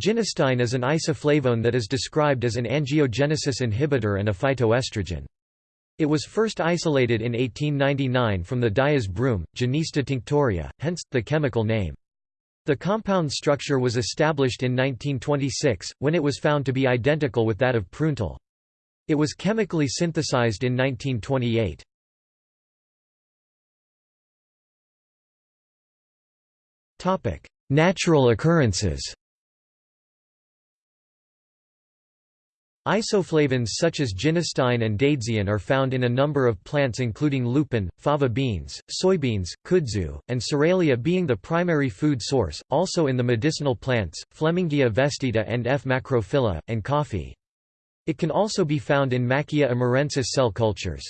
Genistein is an isoflavone that is described as an angiogenesis inhibitor and a phytoestrogen. It was first isolated in 1899 from the Dyer's broom, Genista tinctoria, hence, the chemical name. The compound structure was established in 1926, when it was found to be identical with that of prunetol. It was chemically synthesized in 1928. Natural occurrences Isoflavones such as genistein and daidzein are found in a number of plants including lupin, fava beans, soybeans, kudzu, and psoralea being the primary food source, also in the medicinal plants, Flemingia vestita and F. macrophylla, and coffee. It can also be found in Maackia amurensis cell cultures.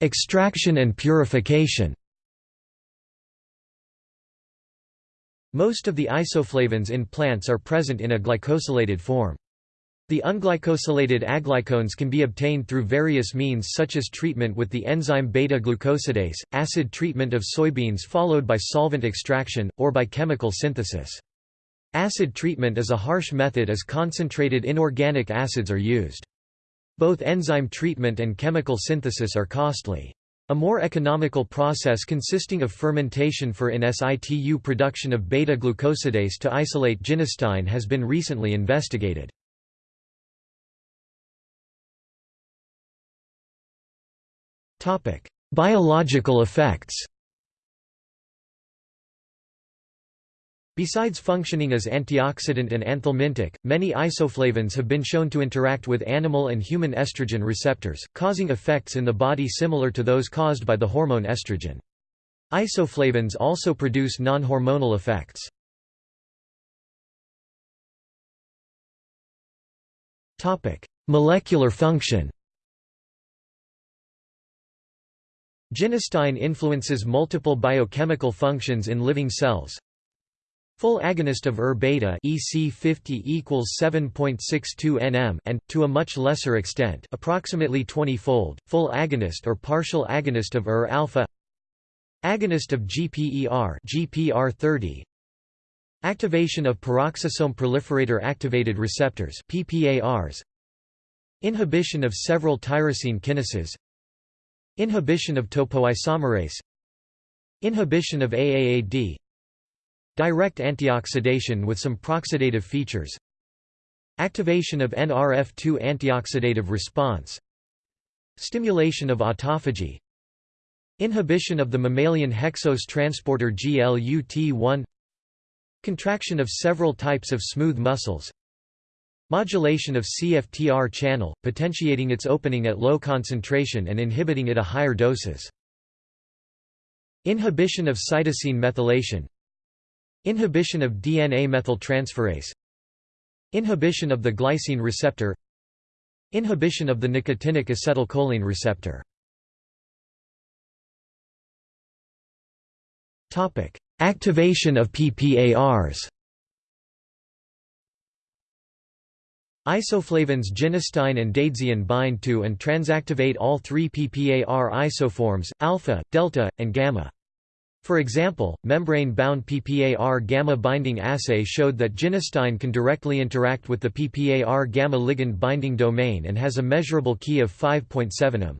Extraction and purification Most of the isoflavones in plants are present in a glycosylated form. The unglycosylated aglycones can be obtained through various means such as treatment with the enzyme beta-glucosidase, acid treatment of soybeans followed by solvent extraction, or by chemical synthesis. Acid treatment is a harsh method as concentrated inorganic acids are used. Both enzyme treatment and chemical synthesis are costly. A more economical process consisting of fermentation for in situ production of beta-glucosidase to isolate genistein has been recently investigated. Biological effects Besides functioning as antioxidant and anthelmintic, many isoflavones have been shown to interact with animal and human estrogen receptors, causing effects in the body similar to those caused by the hormone estrogen. Isoflavones also produce non-hormonal effects. Molecular function Genistein influences multiple biochemical functions in living cells, Full agonist of ER beta EC50 equals 7.62 nm and to a much lesser extent, approximately 20-fold, full agonist or partial agonist of ER alpha. Agonist of GPER GPR30. Activation of peroxisome proliferator activated receptors PPARs. Inhibition of several tyrosine kinases. Inhibition of topoisomerase. Inhibition of AAAD Direct antioxidation with some proxidative features. Activation of NRF2 antioxidative response. Stimulation of autophagy. Inhibition of the mammalian hexose transporter GLUT1 Contraction of several types of smooth muscles. Modulation of CFTR channel, potentiating its opening at low concentration and inhibiting at a higher doses. Inhibition of cytosine methylation Inhibition of DNA methyltransferase. Inhibition of the glycine receptor. Inhibition of the nicotinic acetylcholine receptor. Activation of PPARs Isoflavones genistein and daidzein bind to and transactivate all three PPAR isoforms, alpha, delta, and gamma. For example, membrane-bound PPAR gamma-binding assay showed that genistein can directly interact with the PPAR gamma ligand binding domain and has a measurable key of 5.7 m.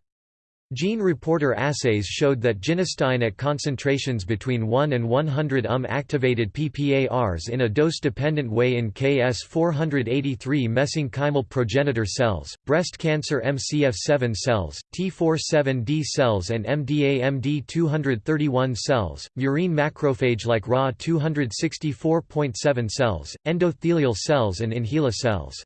Gene reporter assays showed that genistein at concentrations between 1 and 100 um activated PPARs in a dose-dependent way in KS483 mesenchymal progenitor cells, breast cancer MCF7 cells, T47D cells and MDA-MB231 cells, murine macrophage like RAW 264.7 cells, endothelial cells and in HeLa cells.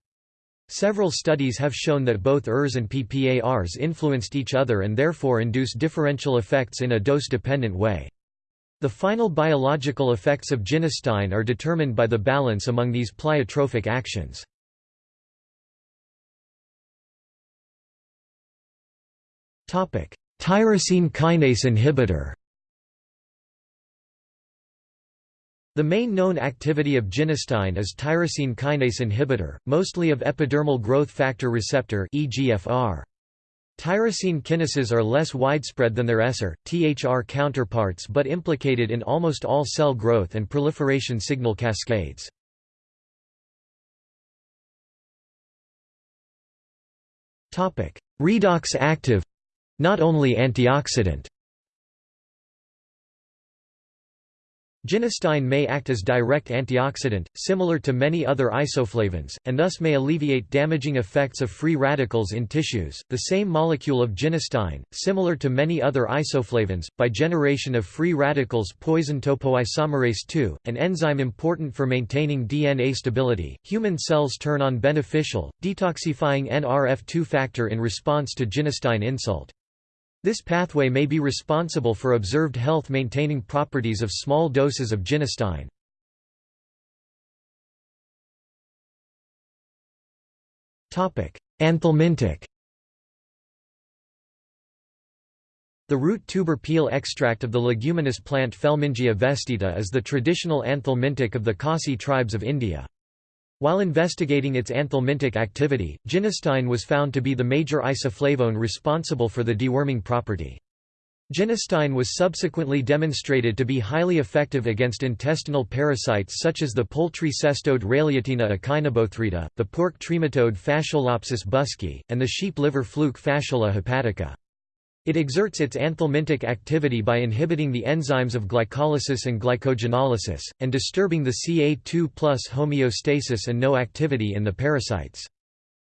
Several studies have shown that both ERs and PPARs influenced each other and therefore induce differential effects in a dose-dependent way. The final biological effects of genistein are determined by the balance among these pleiotropic actions. Tyrosine kinase inhibitor The main known activity of genistein is tyrosine kinase inhibitor, mostly of epidermal growth factor receptor EGFR. Tyrosine kinases are less widespread than their SR, THR counterparts but implicated in almost all cell growth and proliferation signal cascades. Redox active not only antioxidant Genistein may act as direct antioxidant, similar to many other isoflavones, and thus may alleviate damaging effects of free radicals in tissues. The same molecule of genistein, similar to many other isoflavones, by generation of free radicals poison topoisomerase II, an enzyme important for maintaining DNA stability. Human cells turn on beneficial, detoxifying NRF2 factor in response to genistein insult. This pathway may be responsible for observed health-maintaining properties of small doses of genistein. Anthelmintic The root tuber peel extract of the leguminous plant Flemingia vestita is the traditional anthelmintic of the Khasi tribes of India. While investigating its anthelmintic activity, genistein was found to be the major isoflavone responsible for the deworming property. Genistein was subsequently demonstrated to be highly effective against intestinal parasites such as the poultry cestode Raillietina echinobothrida, the pork trematode Fasciolopsis buski, and the sheep liver fluke Fasciola hepatica. It exerts its anthelmintic activity by inhibiting the enzymes of glycolysis and glycogenolysis, and disturbing the Ca2 homeostasis and no activity in the parasites.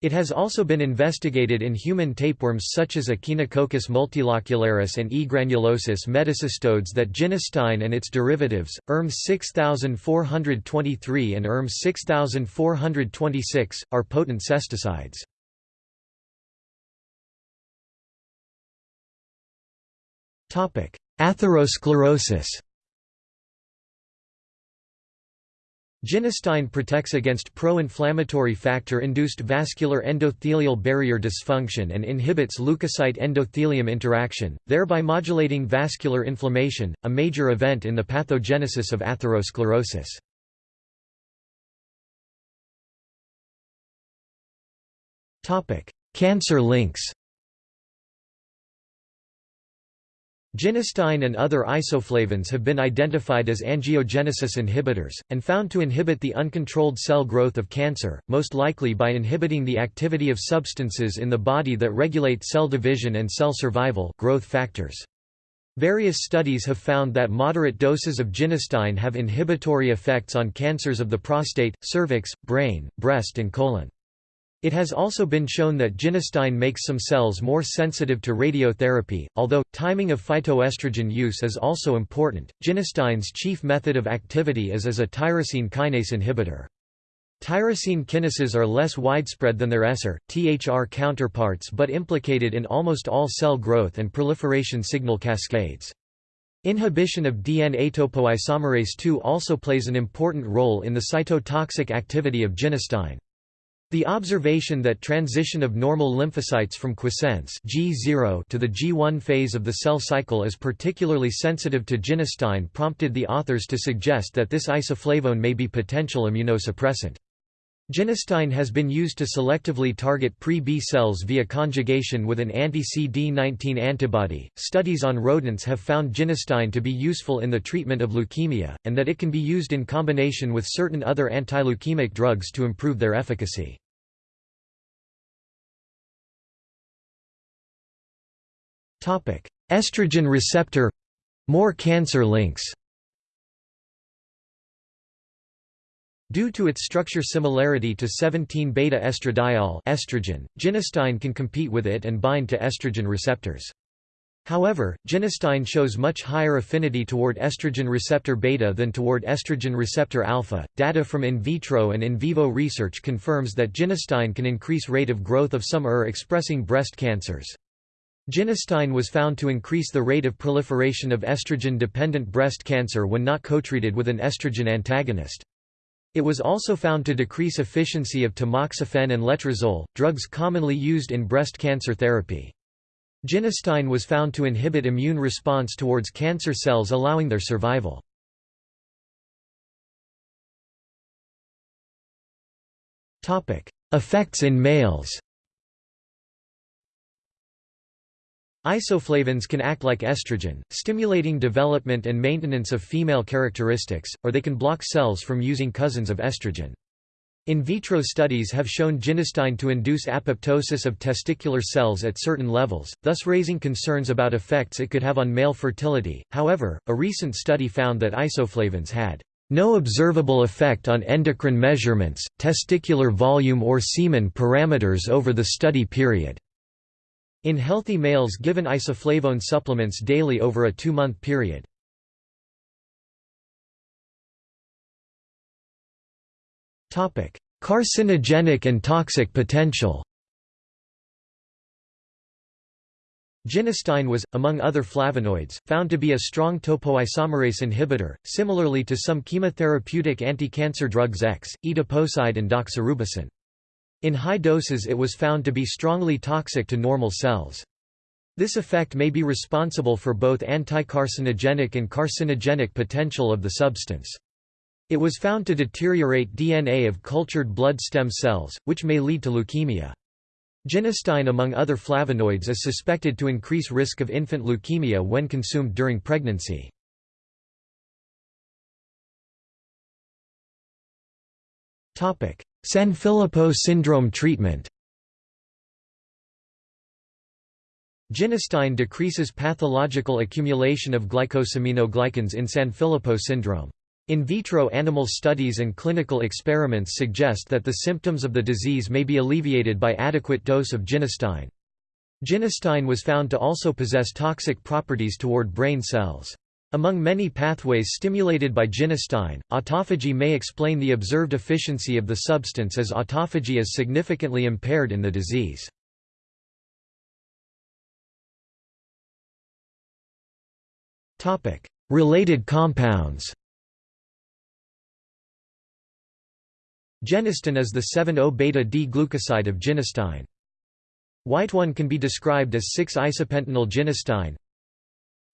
It has also been investigated in human tapeworms such as Echinococcus multilocularis and E. granulosus metacestodes that genistein and its derivatives, ERM 6423 and ERM 6426, are potent cesticides. Atherosclerosis Genistein protects against pro-inflammatory factor-induced vascular endothelial barrier dysfunction and inhibits leukocyte-endothelium interaction, thereby modulating vascular inflammation, a major event in the pathogenesis of atherosclerosis. Cancer links Genistein and other isoflavones have been identified as angiogenesis inhibitors, and found to inhibit the uncontrolled cell growth of cancer, most likely by inhibiting the activity of substances in the body that regulate cell division and cell survival growth factors. Various studies have found that moderate doses of genistein have inhibitory effects on cancers of the prostate, cervix, brain, breast and colon. It has also been shown that genistein makes some cells more sensitive to radiotherapy, although, timing of phytoestrogen use is also important. Genistein's chief method of activity is as a tyrosine kinase inhibitor. Tyrosine kinases are less widespread than their SR, THR counterparts but implicated in almost all cell growth and proliferation signal cascades. Inhibition of DNA topoisomerase II also plays an important role in the cytotoxic activity of genistein. The observation that transition of normal lymphocytes from quiescence G0 to the G1 phase of the cell cycle is particularly sensitive to genistein prompted the authors to suggest that this isoflavone may be potential immunosuppressant. Genistein has been used to selectively target pre-B cells via conjugation with an anti-CD19 antibody. Studies on rodents have found genistein to be useful in the treatment of leukemia, and that it can be used in combination with certain other antileukemic drugs to improve their efficacy. Topic: Estrogen receptor more cancer links. Due to its structure similarity to 17-beta estradiol estrogen, genistein can compete with it and bind to estrogen receptors. However, genistein shows much higher affinity toward estrogen receptor beta than toward estrogen receptor alpha. Data from in vitro and in vivo research confirms that genistein can increase rate of growth of some ER expressing breast cancers. Genistein was found to increase the rate of proliferation of estrogen-dependent breast cancer when not co-treated with an estrogen antagonist. It was also found to decrease efficiency of tamoxifen and letrozole, drugs commonly used in breast cancer therapy. Genistein was found to inhibit immune response towards cancer cells allowing their survival. Effects in males Isoflavones can act like estrogen, stimulating development and maintenance of female characteristics, or they can block cells from using cousins of estrogen. In vitro studies have shown genistein to induce apoptosis of testicular cells at certain levels, thus raising concerns about effects it could have on male fertility. However, a recent study found that isoflavones had no observable effect on endocrine measurements, testicular volume or semen parameters over the study period. In healthy males given isoflavone supplements daily over a two-month period. Carcinogenic and toxic potential Genistein was, among other flavonoids, found to be a strong topoisomerase inhibitor, similarly to some chemotherapeutic anti-cancer drugs X, etoposide and doxorubicin. In high doses it was found to be strongly toxic to normal cells. This effect may be responsible for both anti-carcinogenic and carcinogenic potential of the substance. It was found to deteriorate DNA of cultured blood stem cells, which may lead to leukemia. Genistein among other flavonoids is suspected to increase risk of infant leukemia when consumed during pregnancy. Sanfilippo syndrome treatment Genistein decreases pathological accumulation of glycosaminoglycans in Sanfilippo syndrome. In vitro animal studies and clinical experiments suggest that the symptoms of the disease may be alleviated by adequate dose of genistein. Genistein was found to also possess toxic properties toward brain cells. Among many pathways stimulated by genistein, autophagy may explain the observed efficiency of the substance as autophagy is significantly impaired in the disease. Related compounds Genistin is the 7-O-beta-D glucoside of Wighteone can be described as 6-isopentenyl genistein,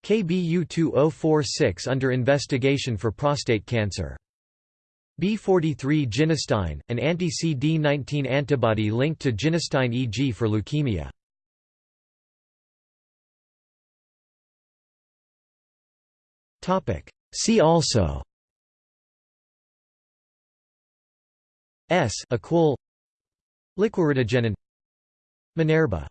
KBU2046 under investigation for prostate cancer. B43 genistein, an anti-CD19 antibody linked to genistein EG for leukemia. See also S. Equol Liquiritigenin Minerva